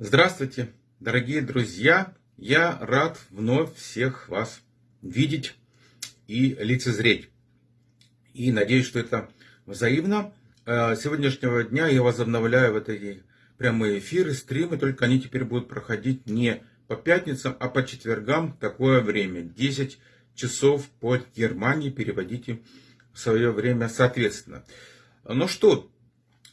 Здравствуйте, дорогие друзья! Я рад вновь всех вас видеть и лицезреть. И надеюсь, что это взаимно. Э, с сегодняшнего дня я возобновляю вот эти прямые эфиры, стримы, только они теперь будут проходить не по пятницам, а по четвергам такое время. 10 часов по Германии переводите в свое время соответственно. Ну что,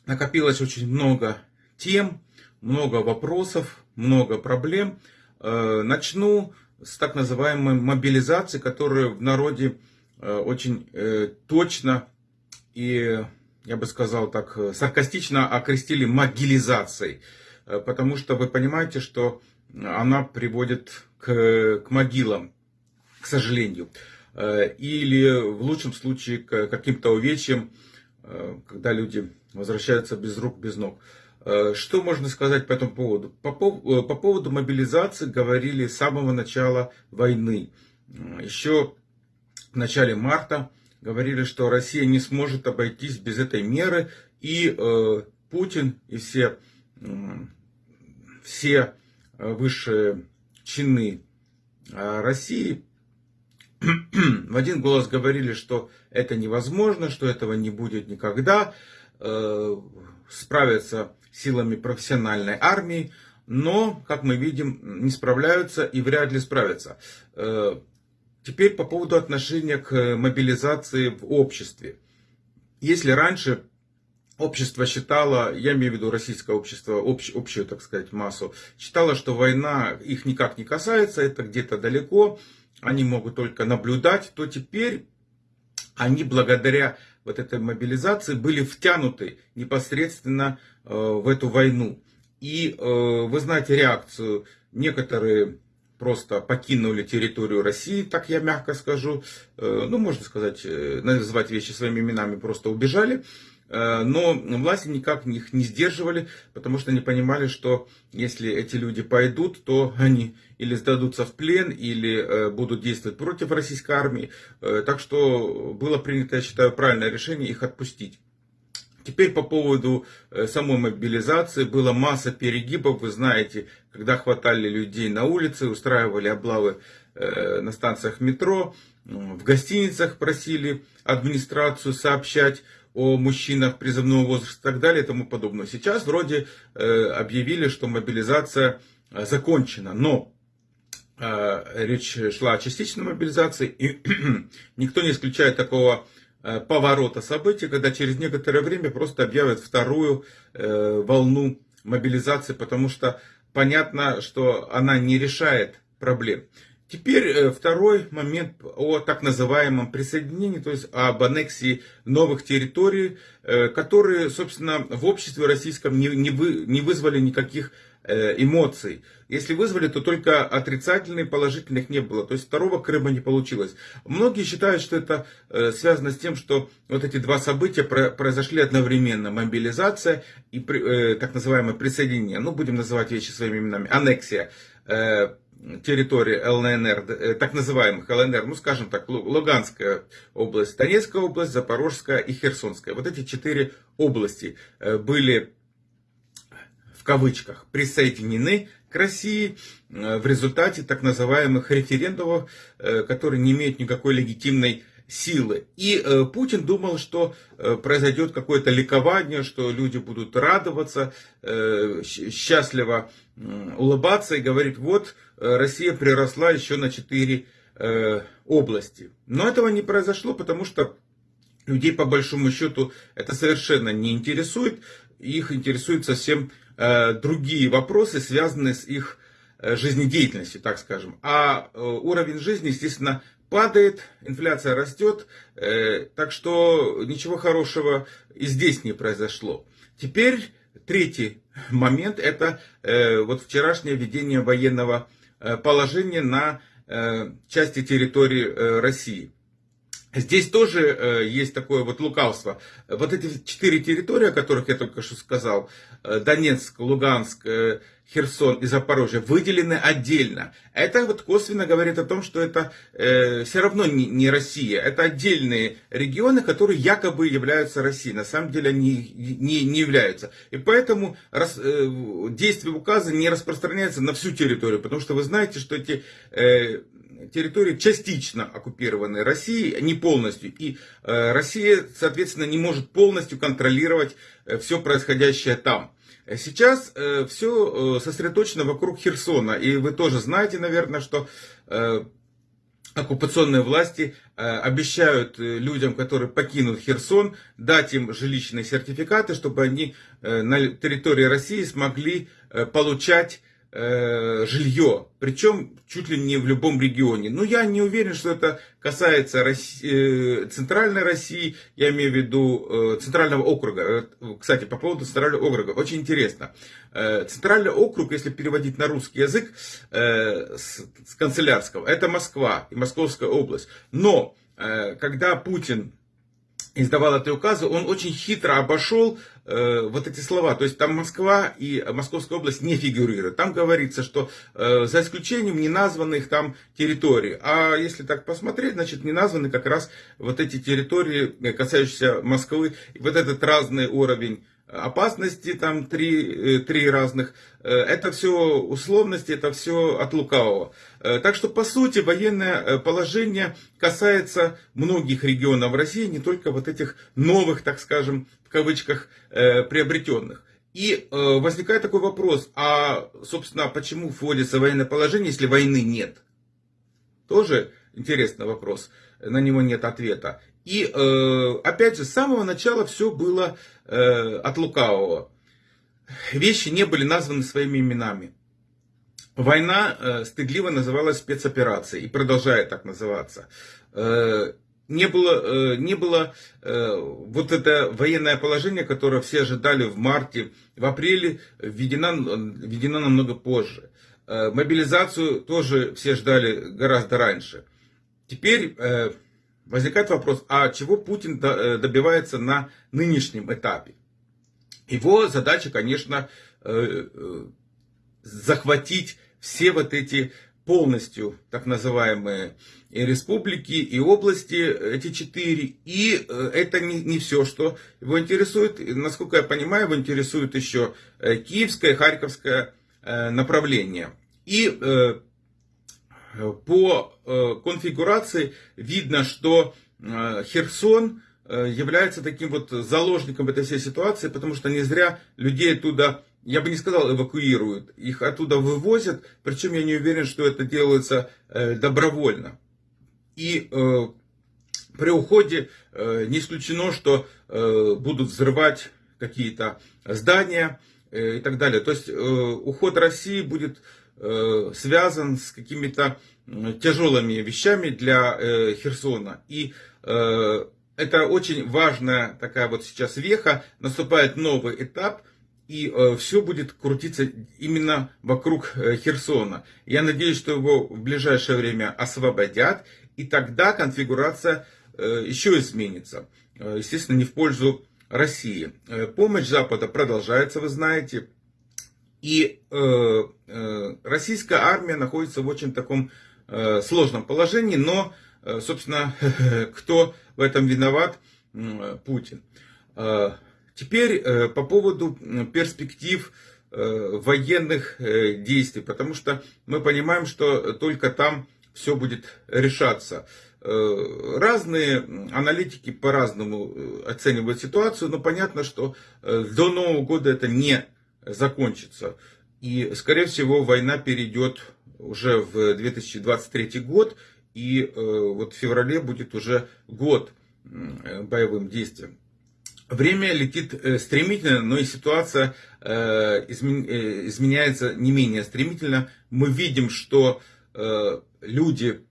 накопилось очень много тем, много вопросов, много проблем. Э, начну с так называемой мобилизации, которую в народе э, очень э, точно и, я бы сказал так, саркастично окрестили могилизацией. Потому что вы понимаете, что она приводит к, к могилам, к сожалению. Или в лучшем случае к каким-то увечьям, когда люди возвращаются без рук, без ног. Э, что можно сказать по этому поводу? По, э, по поводу мобилизации говорили с самого начала войны. Еще в начале марта говорили, что Россия не сможет обойтись без этой меры. И э, Путин и все, э, все высшие чины России в один голос говорили, что это невозможно, что этого не будет никогда. Э, справиться силами профессиональной армии, но, как мы видим, не справляются и вряд ли справятся. Э, теперь по поводу отношения к мобилизации в обществе. Если раньше общество считало, я имею в виду российское общество, общ, общую, так сказать, массу, считало, что война их никак не касается, это где-то далеко, они могут только наблюдать, то теперь они благодаря вот этой мобилизации были втянуты непосредственно э, в эту войну. И э, вы знаете реакцию. Некоторые просто покинули территорию России, так я мягко скажу. Э, ну, можно сказать, назвать вещи своими именами, просто убежали. Э, но власти никак их не сдерживали, потому что они понимали, что если эти люди пойдут, то они или сдадутся в плен, или э, будут действовать против российской армии. Э, так что было принято, я считаю, правильное решение их отпустить. Теперь по поводу самой мобилизации. Была масса перегибов, вы знаете, когда хватали людей на улице, устраивали облавы на станциях метро, в гостиницах просили администрацию сообщать о мужчинах призывного возраста и так далее и тому подобное. Сейчас вроде э, объявили, что мобилизация э, закончена, но э, речь шла о частичной мобилизации, и никто не исключает такого э, поворота событий, когда через некоторое время просто объявят вторую э, волну мобилизации, потому что понятно, что она не решает проблем. Теперь э, второй момент о так называемом присоединении, то есть об аннексии новых территорий, э, которые, собственно, в обществе российском не, не, вы, не вызвали никаких э, эмоций. Если вызвали, то только отрицательных, положительных не было. То есть второго Крыма не получилось. Многие считают, что это связано с тем, что вот эти два события произошли одновременно. Мобилизация и так называемое присоединение. Ну, будем называть вещи своими именами. Аннексия территории ЛНР, э, так называемых ЛНР, ну скажем так, Луганская область, Донецкая область, Запорожская и Херсонская. Вот эти четыре области э, были в кавычках присоединены к России э, в результате так называемых референдумов, которые не имеют никакой легитимной силы. И э, Путин думал, что э, произойдет какое-то ликование, что люди будут радоваться, э, счастливо улыбаться и говорить, вот э, Россия приросла еще на 4 э, области. Но этого не произошло, потому что людей по большому счету это совершенно не интересует. Их интересуют совсем э, другие вопросы, связанные с их жизнедеятельностью, так скажем. А уровень жизни, естественно, падает, инфляция растет, э, так что ничего хорошего и здесь не произошло. Теперь третий момент, это э, вот вчерашнее введение военного э, положения на части территории России. Здесь тоже э, есть такое вот лукавство. Вот эти четыре территории, о которых я только что сказал, э, Донецк, Луганск, э, Херсон и Запорожье, выделены отдельно. Это вот косвенно говорит о том, что это э, все равно не, не Россия. Это отдельные регионы, которые якобы являются Россией. На самом деле они не, не являются. И поэтому рас, э, действие указа не распространяется на всю территорию. Потому что вы знаете, что эти... Э, территории частично оккупированы Россией, не полностью. И э, Россия, соответственно, не может полностью контролировать э, все происходящее там. Сейчас э, все сосредоточено вокруг Херсона. И вы тоже знаете, наверное, что оккупационные власти обещают людям, которые покинут Херсон, дать им жилищные сертификаты, чтобы они на территории России смогли получать жилье, причем чуть ли не в любом регионе. Но я не уверен, что это касается России, э, центральной России, я имею в виду э, центрального округа. Э, кстати, по поводу центрального округа, очень интересно. Э, центральный округ, если переводить на русский язык э, с, канцелярского, это Москва и Московская область. Но э, когда Путин издавал эти указы, он очень хитро обошел э, вот эти слова. То есть там Москва и Московская область не фигурируют. Там говорится, что э, за исключением неназванных там территорий. А если так посмотреть, значит не названы как раз вот эти территории, э, касающиеся Москвы. Вот этот разный уровень опасности, там три, э, три разных. Э, это все условности, это все от лукавого. Э, так что, по сути, военное положение касается многих регионов России, не только вот этих новых, так скажем, в кавычках, приобретенных. И возникает такой вопрос, а, собственно, почему вводится военное положение, если войны нет? Тоже интересный вопрос, на него нет ответа. И опять же, с самого начала все было э, от лукавого. Вещи не были названы своими именами. Война э, стыдливо называлась спецоперацией и продолжает так называться. Э, не было, э, не было э, вот это военное положение, которое все ожидали в марте, в апреле, введено, введено намного позже. Э, мобилизацию тоже все ждали гораздо раньше. Теперь э, возникает вопрос, а чего Путин э, добивается на нынешнем этапе? Его задача, конечно, э, захватить все вот эти полностью так называемые республики и области, эти четыре. И это не, не все, что его интересует. Насколько я понимаю, его интересует еще Киевское и Харьковское направление. И по э, конфигурации видно, что э, Херсон э, является таким вот заложником этой всей ситуации, потому что не зря людей оттуда, я бы не сказал эвакуируют, их оттуда вывозят, причем я не уверен, что это делается добровольно. И при уходе не исключено, что будут взрывать какие-то здания и так далее. То есть уход России будет связан с какими-то тяжелыми вещами для э, Херсона. И э, это очень важная такая вот сейчас веха, наступает новый этап, и все будет крутиться именно вокруг Херсона. Я надеюсь, что его в ближайшее время освободят, и тогда конфигурация еще изменится. Естественно, не в пользу России. Помощь Запада продолжается, вы знаете. И э, э, российская армия находится в очень таком э, сложном положении, но, э, собственно, кто в этом виноват? Э, Путин. Э, теперь э, по поводу перспектив э, военных э, действий, потому что мы понимаем, что только там все будет решаться. Э, разные аналитики по-разному э, оценивают ситуацию, но понятно, что до Нового года это не закончится. И, скорее всего, война перейдет уже в 2023 год, и э, вот в феврале будет уже год боевым действиям. Время летит э, стремительно, но и ситуация э, изменяется не менее стремительно. Мы видим, что люди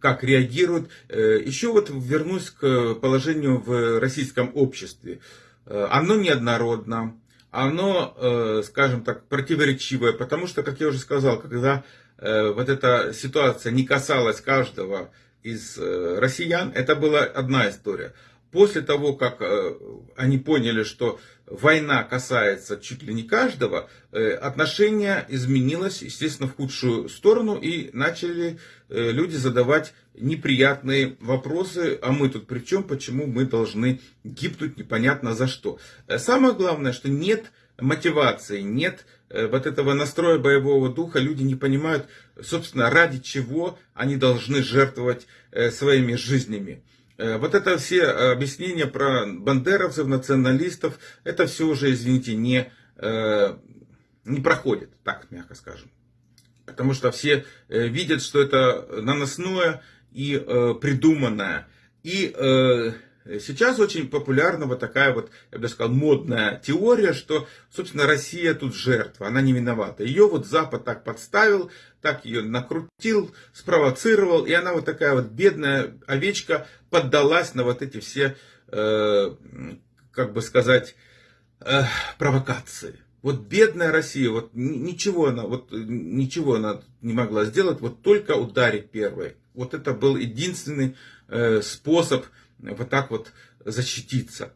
как реагируют. Еще вот вернусь к положению в российском обществе. Оно неоднородно, оно, э, скажем так, противоречивое, потому что, как я уже сказал, когда э, вот эта ситуация не касалась каждого из россиян, это была одна история. После того, как они поняли, что война касается чуть ли не каждого, отношение изменилось, естественно, в худшую сторону, и начали люди задавать неприятные вопросы, а мы тут при чем, почему мы должны гибнуть непонятно за что. Самое главное, что нет мотивации, нет э, вот этого настроя боевого духа, люди не понимают, собственно, ради чего они должны жертвовать э, своими жизнями. Э, вот это все объяснения про бандеровцев, националистов, это все уже, извините, не, не проходит, так мягко скажем. Потому что все видят, что это наносное и придуманное. И Сейчас очень популярна вот такая вот, я бы сказал, модная теория, что, собственно, Россия тут жертва, она не виновата. Ее вот Запад так подставил, так ее накрутил, спровоцировал, и она вот такая вот бедная овечка поддалась на вот эти все, э, как бы сказать, э, провокации. Вот бедная Россия, вот ничего она, вот ничего она не могла сделать, вот только ударить первой. Вот это был единственный э, способ вот так вот защититься.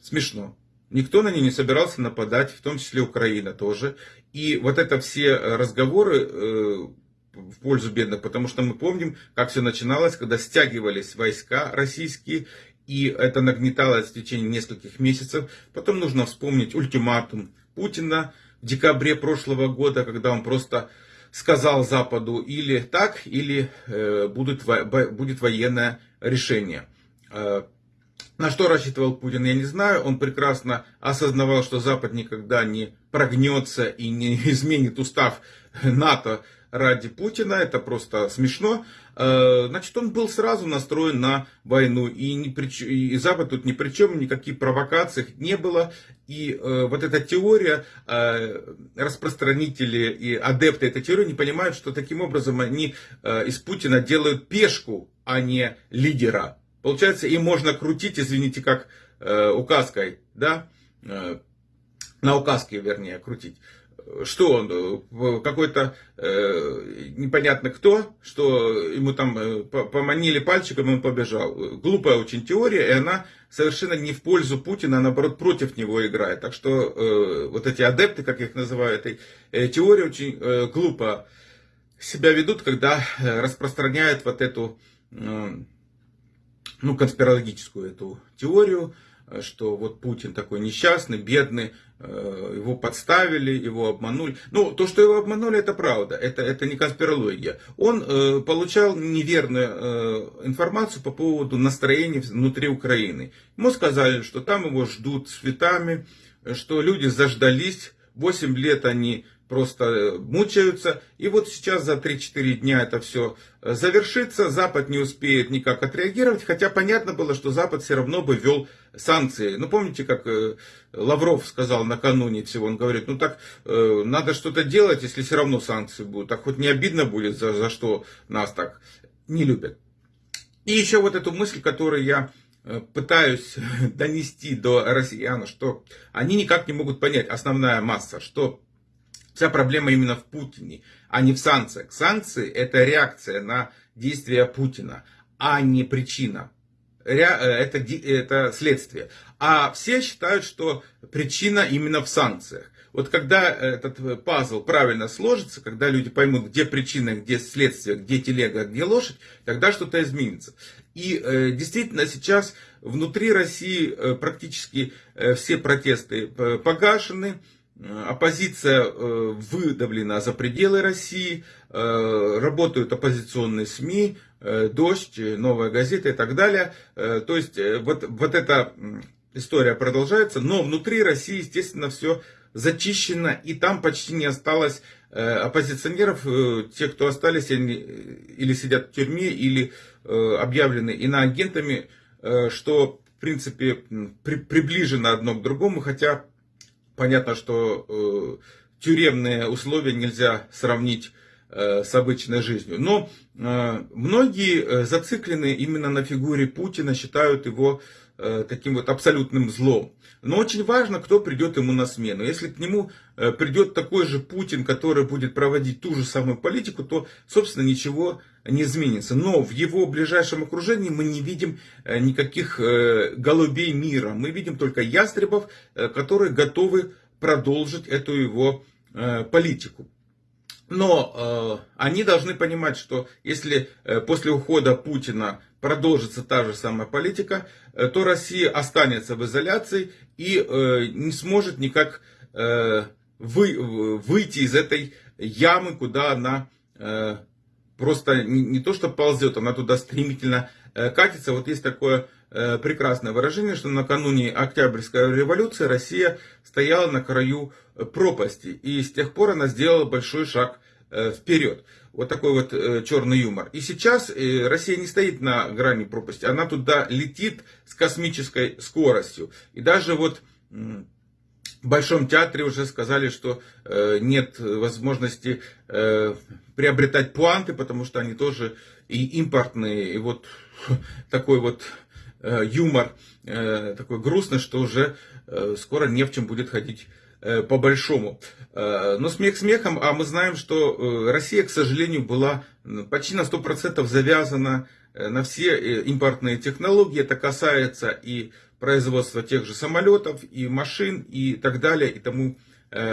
Смешно. Никто на нее не собирался нападать, в том числе Украина тоже. И вот это все разговоры э, в пользу бедных, потому что мы помним, как все начиналось, когда стягивались войска российские, и это нагнеталось в течение нескольких месяцев. Потом нужно вспомнить ультиматум Путина в декабре прошлого года, когда он просто сказал Западу или так, или э, будет, будет военное решение. Э, на что рассчитывал Путин, я не знаю. Он прекрасно осознавал, что Запад никогда не прогнется и не изменит устав НАТО ради Путина. Это просто смешно. Э, значит, он был сразу настроен на войну. И, ни при, и Запад тут ни при чем, никаких провокаций не было. И э, вот эта теория, распространители и адепты этой теории не понимают, что таким образом они из Путина делают пешку, а не лидера. Получается, им можно крутить, извините, как э, указкой, да, э, на указке, вернее, крутить. Что он, э, какой-то э, непонятно кто, что ему там э, поманили пальчиком, он побежал. Глупая очень теория, и она совершенно не в пользу Путина, а наоборот против него играет. Так что э, вот эти адепты, как их называю, этой э, теории очень э, глупо себя ведут, когда э, распространяют вот эту... Э, ну, конспирологическую эту теорию, э, что вот Путин такой несчастный, бедный, э, его подставили, его обманули. Ну, то, что его обманули, это правда, это, это не конспирология. Он э, получал неверную э, информацию по поводу настроения внутри Украины. Ему сказали, что там его ждут цветами, что люди заждались, 8 лет они просто э, мучаются. И вот сейчас за 3-4 дня это все э, завершится. Запад не успеет никак отреагировать. Хотя понятно было, что Запад все равно бы ввел санкции. Ну, помните, как э, Лавров сказал накануне всего, он говорит, ну так, надо что-то делать, если все равно санкции будут. Так хоть не обидно будет, за, за что нас так не любят. И еще вот эту мысль, которую я пытаюсь донести до россиян, что они никак не могут понять, основная масса, что Вся проблема именно в Путине, а не в санкциях. Санкции это реакция на действия Путина, а не причина. Э, это, это следствие. А все считают, что причина именно в санкциях. Вот когда этот пазл правильно сложится, когда люди поймут, где причина, где следствие, где телега, где лошадь, тогда что-то изменится. И э, действительно сейчас внутри России э, практически э, все протесты э, погашены. Э, оппозиция э, выдавлена за пределы России, э, работают оппозиционные СМИ, Дождь, Новая газета и так далее. То есть вот, вот эта история продолжается, но внутри России, естественно, все зачищено, и там почти не осталось оппозиционеров. Те, кто остались, они или сидят в тюрьме, или объявлены иноагентами, что, в принципе, при, приближено одно к другому, хотя Понятно, что э, тюремные условия нельзя сравнить э, с обычной жизнью. Но э, многие э, зациклены именно на фигуре Путина, считают его э, таким вот абсолютным злом. Но очень важно, кто придет ему на смену. Если к нему э, придет такой же Путин, который будет проводить ту же самую политику, то, собственно, ничего не изменится. Но в его ближайшем окружении мы не видим никаких голубей мира. Мы видим только ястребов, которые готовы продолжить эту его политику. Но э, они должны понимать, что если э, после ухода Путина продолжится та же самая политика, э, то Россия останется в изоляции и э, не сможет никак э, вы, выйти из этой ямы, куда она э, просто не, не то что ползет, она туда стремительно э, катится. Вот есть такое э, прекрасное выражение, что накануне Октябрьской революции Россия стояла на краю пропасти. И с тех пор она сделала большой шаг э, вперед. Вот такой вот э, черный юмор. И сейчас э, Россия не стоит на грани пропасти, она туда летит с космической скоростью. И даже вот в Большом театре уже сказали, что нет возможности приобретать пуанты, потому что они тоже и импортные. И вот такой вот юмор, такой грустный, что уже скоро не в чем будет ходить Э, по большому. Э, но смех смехом, а мы знаем, что э, Россия, к сожалению, была почти на 100% завязана на все импортные технологии. Это касается и производства тех же самолетов, и машин, и так далее, и тому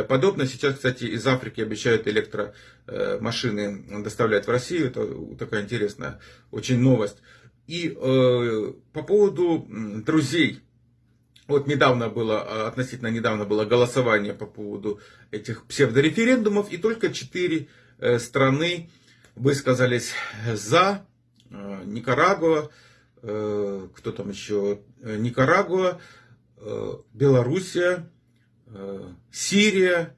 подобное. Сейчас, кстати, из Африки обещают электромашины доставлять в Россию. Это такая интересная очень новость. И э, по поводу друзей вот недавно было, а, относительно недавно было голосование по поводу этих псевдореферендумов, и только четыре э, страны высказались за. Э, Никарагуа, э, кто там еще? Никарагуа, Белоруссия, Сирия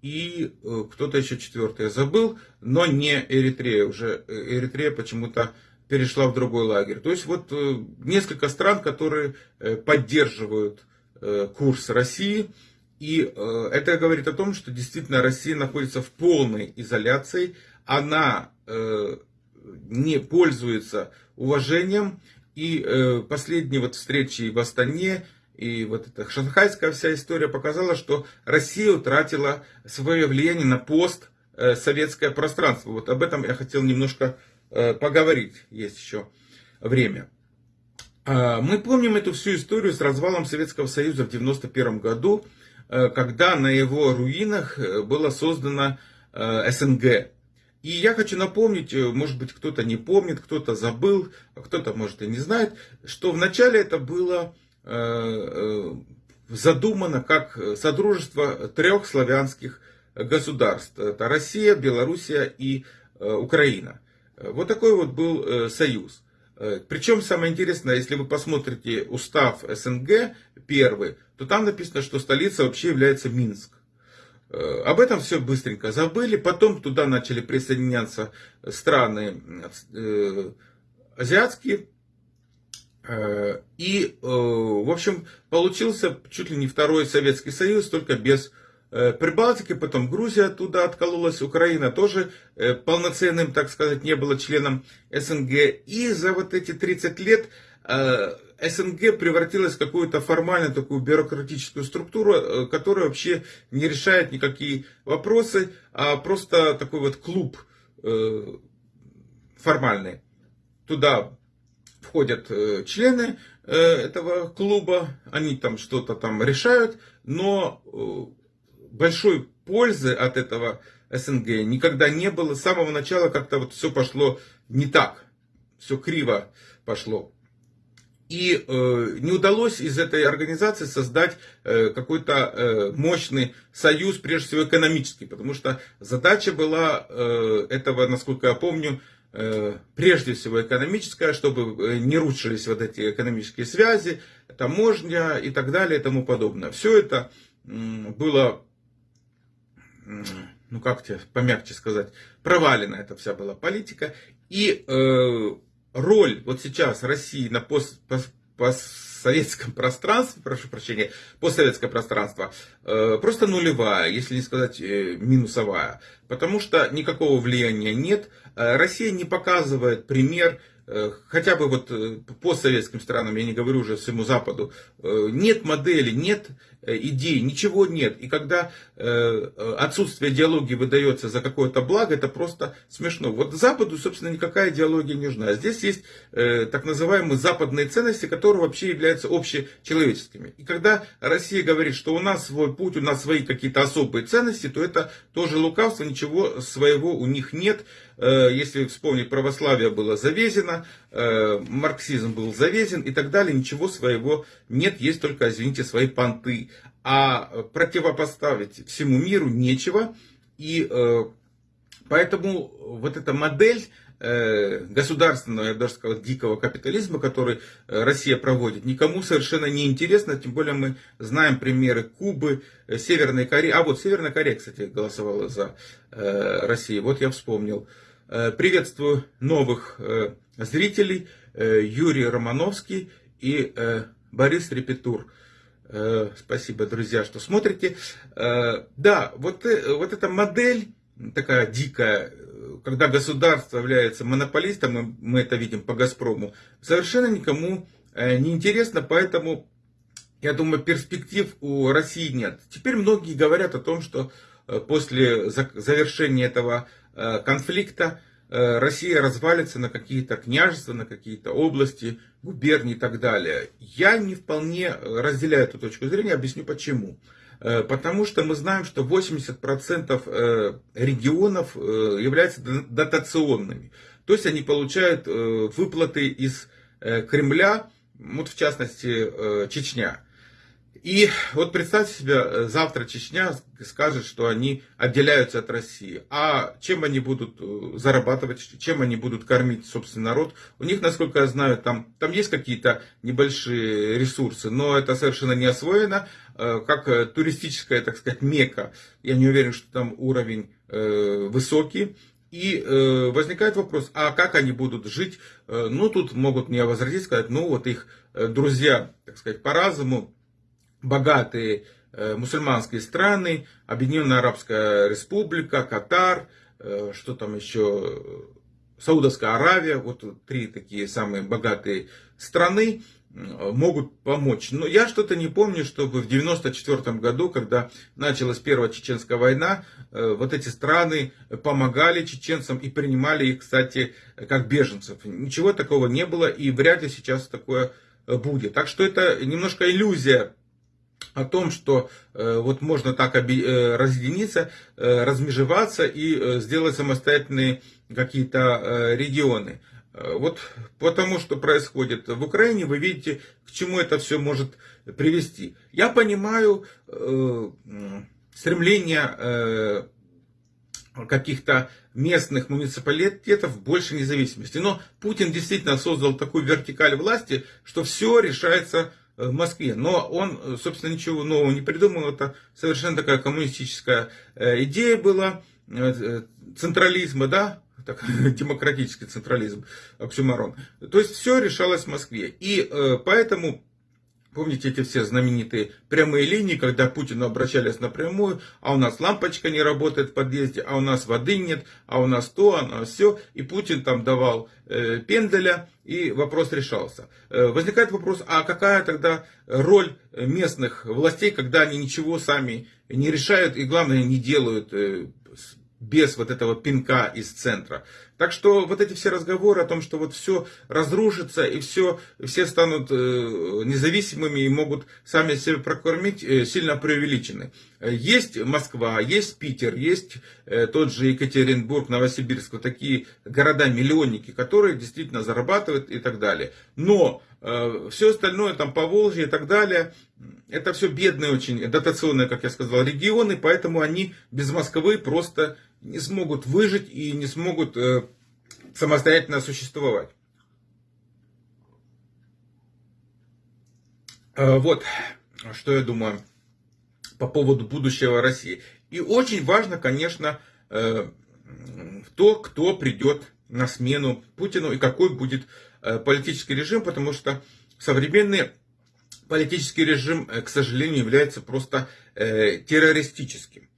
и кто-то еще четвертый я забыл, но не Эритрея. Уже Эритрея почему-то перешла в другой лагерь. То есть вот э, несколько стран, которые э, поддерживают э, курс России. И это говорит о том, что действительно Россия находится в полной изоляции. Она не пользуется уважением. И последние вот встречи в Астане и вот эта шанхайская вся история показала, что Россия утратила свое влияние на постсоветское пространство. Вот об этом я хотел немножко Э, поговорить, есть еще время. А, мы помним эту всю историю с развалом Советского Союза в 1991 году, э, когда на его руинах э, было создано СНГ. И я хочу напомнить, может быть кто-то не помнит, кто-то забыл, а кто-то может и не знает, что вначале это было задумано как содружество трех славянских государств. Это Россия, Белоруссия и Украина. Вот такой вот был э, союз. Э, Причем самое интересное, если вы посмотрите устав СНГ первый, то там написано, что столица вообще является Минск. Э, об этом все быстренько забыли. Потом туда начали присоединяться страны азиатские. И, в общем, получился чуть ли не второй Советский Союз, только без Э, Прибалтики, потом Грузия оттуда откололась, Украина тоже э, полноценным, так сказать, не было членом СНГ. И за вот эти 30 лет э, СНГ превратилась в какую-то формальную такую бюрократическую структуру, которая вообще не решает никакие вопросы, а просто такой вот клуб формальный. Туда входят члены этого клуба, они там что-то там решают, но большой пользы от этого СНГ никогда не было. С самого начала как-то вот все пошло не так. Все криво пошло. И э, не удалось из этой организации создать э, какой-то э, мощный союз, прежде всего экономический, потому что задача была э, этого, насколько я помню, э, прежде всего экономическая, чтобы э, не рушились вот эти экономические связи, таможня и так далее и тому подобное. Все это э, было ну как тебе помягче сказать, провалена эта вся была политика. И э, роль вот сейчас России на пост, пост, постсоветском пространстве, прошу прощения, постсоветское пространство, э, просто нулевая, если не сказать э, минусовая. Потому что никакого влияния нет. Э, Россия не показывает пример хотя бы вот э, по советским странам, я не говорю уже всему Западу, нет модели, нет идей, ничего нет. И когда отсутствие идеологии выдается за какое-то благо, это просто смешно. Вот Западу, собственно, никакая идеология не нужна. Здесь есть так называемые западные ценности, которые вообще являются общечеловеческими. И когда Россия говорит, что у нас свой путь, у нас свои какие-то особые ценности, то это тоже лукавство, ничего своего у них нет. Э, если вспомнить, православие было завезено, э, марксизм был завезен и так далее, ничего своего нет, есть только, извините, свои понты. А противопоставить всему миру нечего, и э, поэтому вот эта модель государственного, я даже сказал, дикого капитализма, который Россия проводит, никому совершенно не интересно, тем более мы знаем примеры Кубы, Северной Кореи. А вот Северная Корея, кстати, голосовала за Россию, вот я вспомнил. Э, приветствую новых э, зрителей. Э, Юрий Романовский и Борис Репетур. Спасибо, друзья, что смотрите. Да, вот, вот эта модель такая дикая, когда государство является монополистом, мы, это видим по «Газпрому», совершенно никому не интересно, поэтому, я думаю, перспектив у России нет. Теперь многие говорят о том, что после завершения этого Э, конфликта э, Россия развалится на какие-то княжества, на какие-то области, губернии и так далее. Я не вполне разделяю эту точку зрения, объясню почему. Э, потому что мы знаем, что 80% регионов являются дотационными. То есть они получают выплаты из Кремля, вот в частности Чечня. И вот представьте себе, э, завтра Чечня скажет, что они отделяются от России. А чем они будут э, зарабатывать, чем они будут кормить собственный народ? У них, насколько я знаю, там, там есть какие-то небольшие ресурсы, но это совершенно не освоено. Э, как туристическая, так сказать, мека. Я не уверен, что там уровень высокий. И э, возникает вопрос, а как они будут жить? Ну, тут могут мне возразить, сказать, ну, вот их друзья, так сказать, по разуму, богатые э, мусульманские страны, Объединенная Арабская Республика, Катар, э, что там еще, Саудовская Аравия, вот три такие самые богатые страны могут помочь. Но я что-то не помню, чтобы в 1994 году, когда началась Первая Чеченская война, э, вот эти страны помогали чеченцам и принимали их, кстати, как беженцев. Ничего такого не было и вряд ли сейчас такое будет. Так что это немножко иллюзия о том, что э, вот можно так оби, э, разъединиться, э, размежеваться и э, сделать самостоятельные какие-то э, регионы. Э, вот потому что происходит в Украине, вы видите, к чему это все может привести. Я понимаю э, стремление э, каких-то местных муниципалитетов больше независимости. Но Путин действительно создал такую вертикаль власти, что все решается в Москве. Но он, собственно, ничего нового не придумал. Это совершенно такая коммунистическая э, идея была э, централизма, да, так, демократический централизм, оксюмарон. То есть все решалось в Москве. И э, поэтому Помните эти все знаменитые прямые линии, когда Путину обращались напрямую, а у нас лампочка не работает в подъезде, а у нас воды нет, а у нас то, а у нас все. И Путин там давал э, пенделя, и вопрос решался. Э, возникает вопрос, а какая тогда роль местных властей, когда они ничего сами не решают и, главное, не делают э, без вот этого пинка из центра. Так что вот эти все разговоры о том, что вот все разрушится и все, все станут э, независимыми и могут сами себя прокормить, э, сильно преувеличены. Есть Москва, есть Питер, есть э, тот же Екатеринбург, Новосибирск, вот такие города-миллионники, которые действительно зарабатывают и так далее. Но все остальное, там Поволжье и так далее, это все бедные очень, дотационные, как я сказал, регионы, поэтому они без Москвы просто не смогут выжить и не смогут э, самостоятельно существовать. Э, вот, что я думаю по поводу будущего России. И очень важно, конечно, э, то, кто придет на смену Путину и какой будет э, политический режим, потому что современный политический режим, э, к сожалению, является просто э, террористическим.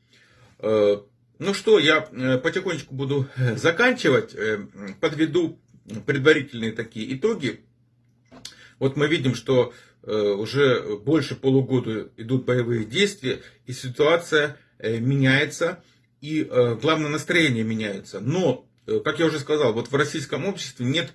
Э, ну что, я э, потихонечку буду э, заканчивать, э, подведу предварительные такие итоги. Вот мы видим, что уже больше полугода идут боевые действия, и ситуация меняется, и главное настроение меняется. Но, как я уже сказал, вот в российском обществе нет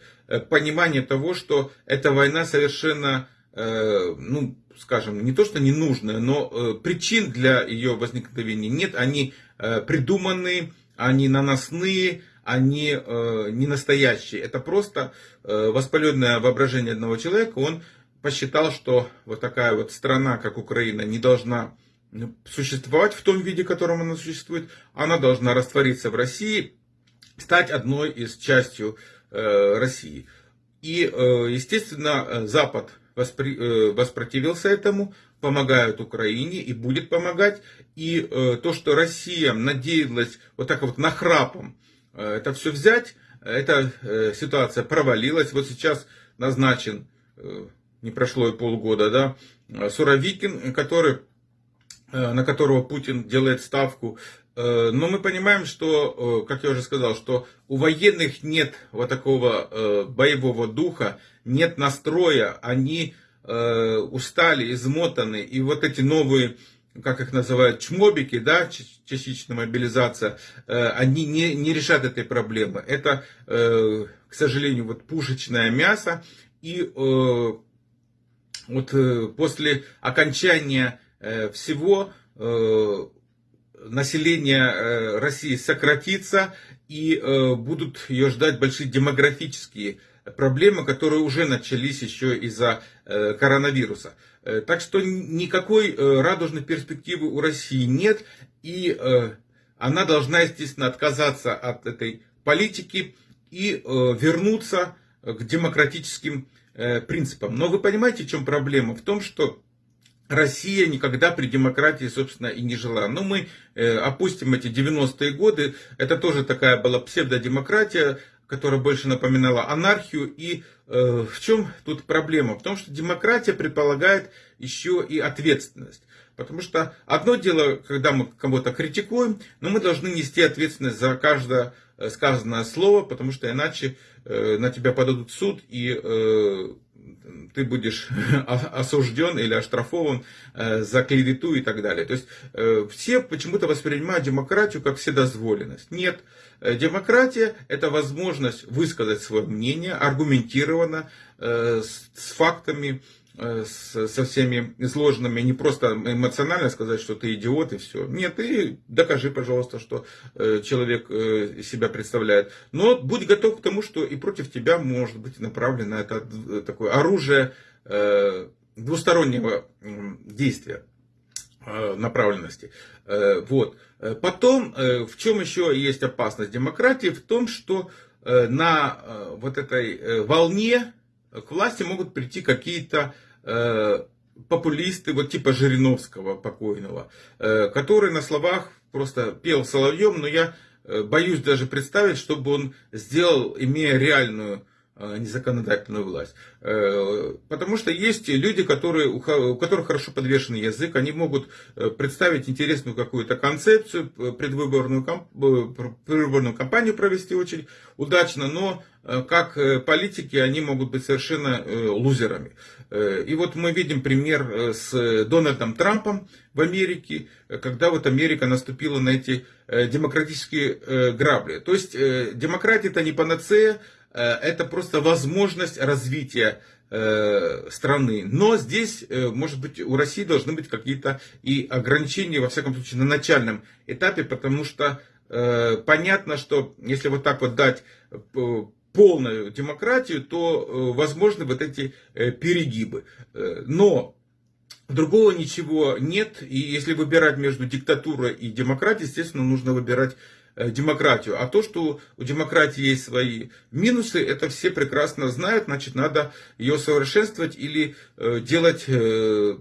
понимания того, что эта война совершенно, ну, скажем, не то что ненужная, но причин для ее возникновения нет, они придуманные, они наносные, они э, не настоящие. Это просто э, воспаленное воображение одного человека. Он посчитал, что вот такая вот страна, как Украина, не должна существовать в том виде, в котором она существует. Она должна раствориться в России, стать одной из частью э, России. И, э, естественно, Запад э, воспротивился этому, помогает Украине и будет помогать. И э, то, что Россия надеялась вот так вот нахрапом Э, это все взять. Эта э, ситуация провалилась. Вот сейчас назначен, э, не прошло и полгода, да, Суровикин, который, на которого Путин делает ставку. Но мы понимаем, что, как я уже сказал, что у военных нет вот такого боевого духа, нет настроя, они устали, измотаны. И вот эти новые как их называют, чмобики, да, частичная мобилизация, э, они не, не решат этой проблемы. Это, э, к сожалению, вот пушечное мясо. И э, вот после окончания всего население России сократится и будут ее ждать большие демографические проблемы, которые уже начались еще из-за коронавируса. Э, так что никакой э, радужной перспективы у России нет, и э, она должна, естественно, отказаться от этой политики и вернуться к демократическим принципам. Но вы понимаете, в чем проблема? В том, что Россия никогда при демократии, собственно, и не жила. Но мы опустим эти 90-е годы. Это тоже такая была псевдодемократия, которая больше напоминала анархию. И э, в чем тут проблема? В том, что демократия предполагает еще и ответственность. Потому что одно дело, когда мы кого-то критикуем, но мы должны нести ответственность за каждое э, сказанное слово, потому что иначе э, на тебя подадут суд и э, ты будешь осужден или оштрафован э, за клевету и так далее. То есть э, все почему-то воспринимают демократию как вседозволенность. Нет, э, демократия это возможность высказать свое мнение аргументированно, с фактами, Э, со всеми изложенными, не просто эмоционально сказать, что ты идиот и все. Нет, ты докажи, пожалуйста, что э, человек э, себя представляет. Но будь готов к тому, что и против тебя может быть направлено это такое оружие двустороннего действия направленности. Вот. Потом, в чем еще есть опасность демократии? В том, что на вот этой волне к власти могут прийти какие-то популисты, вот типа Жириновского покойного, э, который на словах просто пел соловьем, но я э, боюсь даже представить, чтобы он сделал, имея реальную незаконодательную власть. Потому что есть люди, которые, у которых хорошо подвешен язык, они могут представить интересную какую-то концепцию, предвыборную, предвыборную кампанию провести очень удачно, но как политики они могут быть совершенно лузерами. Э, и вот мы видим пример э, с Дональдом Трампом в Америке, когда вот Америка наступила на эти э, демократические грабли. То есть демократия это не панацея, это просто возможность развития страны. Но здесь, может быть, у России должны быть какие-то и ограничения, во всяком случае, на начальном этапе, потому что понятно, что если вот так вот дать полную демократию, то э, возможны вот эти э, перегибы. Э, но другого ничего нет, и если выбирать между диктатурой и демократией, естественно, нужно выбирать Э, демократию. А то, что у демократии есть свои минусы, это все прекрасно знают, значит, надо ее совершенствовать или э, делать э,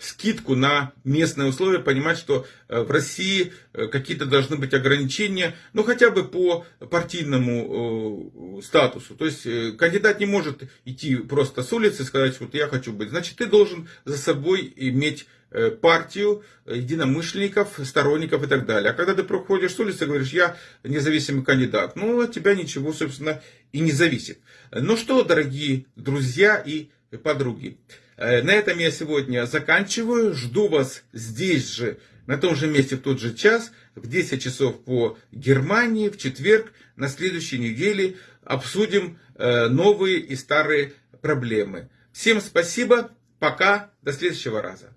скидку на местные условия, понимать, что в России какие-то должны быть ограничения, ну, хотя бы по партийному статусу. То есть, кандидат не может идти просто с улицы и сказать, вот я хочу быть. Значит, ты должен за собой иметь Э, партию единомышленников, сторонников и так далее. А когда ты проходишь с улицы говоришь, я независимый кандидат, ну, от тебя ничего, собственно, и не зависит. Ну что, дорогие друзья и подруги, Э, на этом я сегодня заканчиваю. Жду вас здесь же, на том же месте, в тот же час, в 10 часов по Германии, в четверг, на следующей неделе обсудим э, новые и старые проблемы. Всем спасибо, пока, до следующего раза.